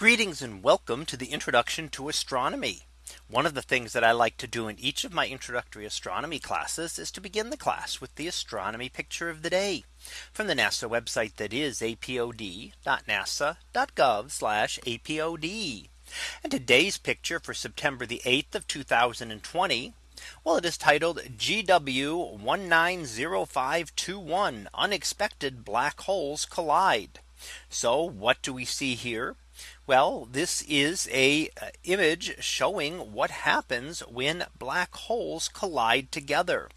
Greetings and welcome to the introduction to astronomy. One of the things that I like to do in each of my introductory astronomy classes is to begin the class with the astronomy picture of the day from the NASA website that is apod.nasa.gov apod. And today's picture for September the 8th of 2020. Well, it is titled GW 190521 unexpected black holes collide. So what do we see here? Well, this is a uh, image showing what happens when black holes collide together.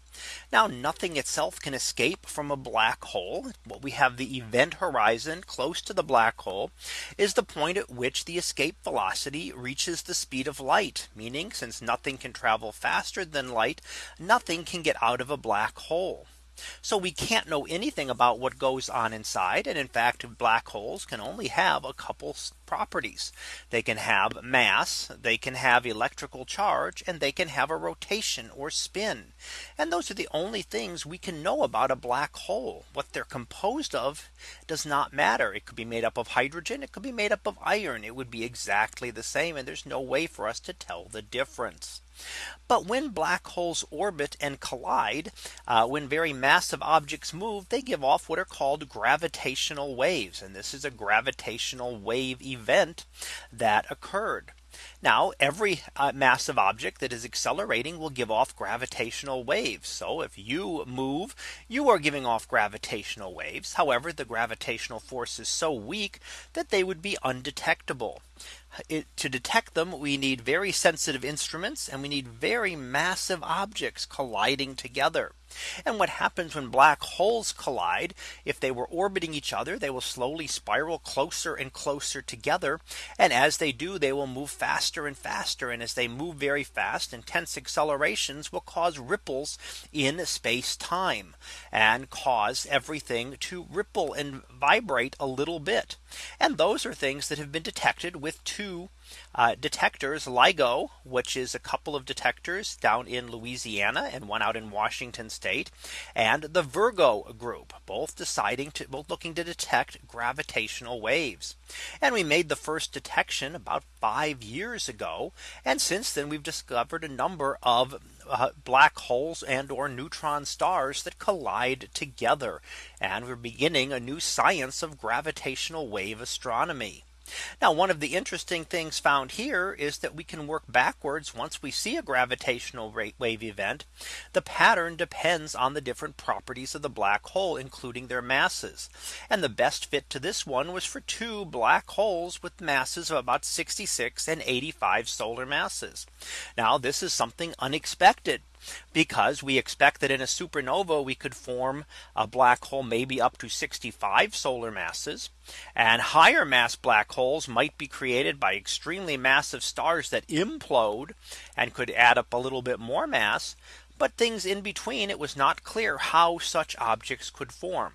Now nothing itself can escape from a black hole. What we have the event horizon close to the black hole is the point at which the escape velocity reaches the speed of light, meaning since nothing can travel faster than light, nothing can get out of a black hole. So we can't know anything about what goes on inside. And in fact, black holes can only have a couple properties. They can have mass, they can have electrical charge, and they can have a rotation or spin. And those are the only things we can know about a black hole. What they're composed of does not matter. It could be made up of hydrogen, it could be made up of iron. It would be exactly the same. And there's no way for us to tell the difference. But when black holes orbit and collide, uh, when very massive objects move, they give off what are called gravitational waves. And this is a gravitational wave event that occurred. Now every uh, massive object that is accelerating will give off gravitational waves. So if you move, you are giving off gravitational waves. However, the gravitational force is so weak that they would be undetectable it, to detect them, we need very sensitive instruments and we need very massive objects colliding together. And what happens when black holes collide, if they were orbiting each other, they will slowly spiral closer and closer together. And as they do, they will move faster and faster. And as they move very fast, intense accelerations will cause ripples in space time and cause everything to ripple and vibrate a little bit. And those are things that have been detected with two uh, detectors LIGO, which is a couple of detectors down in Louisiana and one out in Washington state, and the Virgo group, both deciding to both looking to detect gravitational waves. And we made the first detection about five years ago. And since then, we've discovered a number of uh, black holes and or neutron stars that collide together. And we're beginning a new science of gravitational wave astronomy. Now one of the interesting things found here is that we can work backwards once we see a gravitational wave event. The pattern depends on the different properties of the black hole, including their masses. And the best fit to this one was for two black holes with masses of about 66 and 85 solar masses. Now this is something unexpected because we expect that in a supernova we could form a black hole maybe up to 65 solar masses and higher mass black holes might be created by extremely massive stars that implode and could add up a little bit more mass. But things in between it was not clear how such objects could form.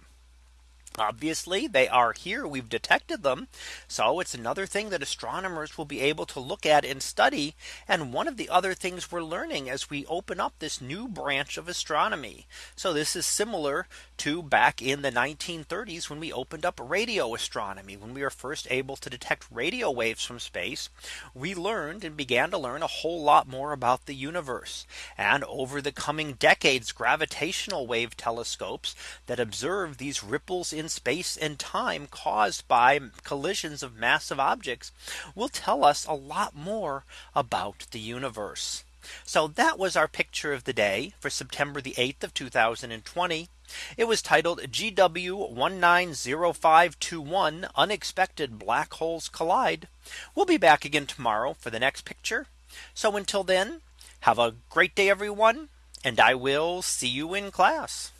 Obviously, they are here. We've detected them. So it's another thing that astronomers will be able to look at and study. And one of the other things we're learning as we open up this new branch of astronomy. So this is similar to back in the 1930s when we opened up radio astronomy when we were first able to detect radio waves from space. We learned and began to learn a whole lot more about the universe. And over the coming decades, gravitational wave telescopes that observe these ripples in space and time caused by collisions of massive objects will tell us a lot more about the universe. So that was our picture of the day for September the 8th of 2020. It was titled GW 190521 unexpected black holes collide. We'll be back again tomorrow for the next picture. So until then, have a great day, everyone. And I will see you in class.